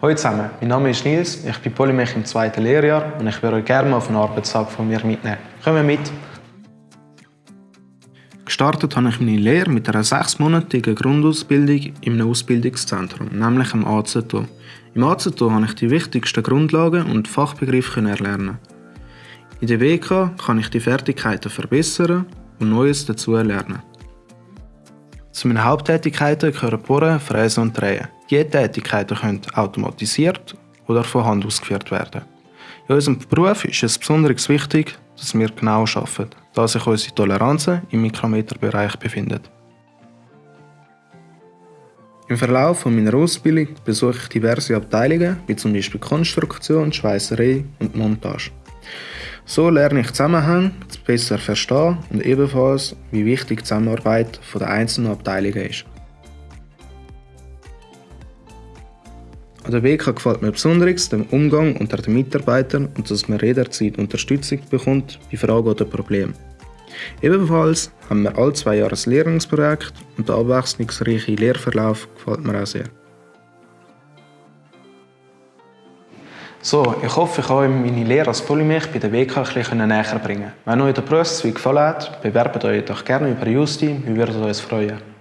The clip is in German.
Hallo zusammen, mein Name ist Nils, ich bin Polymech im zweiten Lehrjahr und ich würde euch gerne auf einen Arbeitstag von mir mitnehmen. Kommen mit! Gestartet habe ich meine Lehre mit einer sechsmonatigen Grundausbildung in einem Ausbildungszentrum, nämlich im AZO. Im AZO konnte ich die wichtigsten Grundlagen und Fachbegriffe erlernen. In der WK kann ich die Fertigkeiten verbessern und Neues dazu lernen. Zu meinen Haupttätigkeiten gehören Bohren, Fräsen und Drehen. Diese Tätigkeiten können automatisiert oder von Hand ausgeführt werden. In unserem Beruf ist es besonders wichtig, dass wir genau arbeiten, da sich unsere Toleranzen im Mikrometerbereich befinden. Im Verlauf meiner Ausbildung besuche ich diverse Abteilungen, wie zum Beispiel Konstruktion, Schweißerei und Montage. So lerne ich Zusammenhänge besser verstehen und ebenfalls, wie wichtig die Zusammenarbeit der einzelnen Abteilungen ist. An der WK gefällt mir besonders der Umgang unter den Mitarbeitern und dass man jederzeit Unterstützung bekommt bei Fragen oder Problemen. Ebenfalls haben wir alle zwei Jahre ein Lehrungsprojekt und der abwechslungsreiche Lehrverlauf gefällt mir auch sehr. So, ich hoffe, ich euch meine Lehre als Polymech bei der WK ein bisschen näher bringen. Wenn euch der Berufszweig gefallen hat, bewerbt euch doch gerne über Justi, wir würden uns freuen.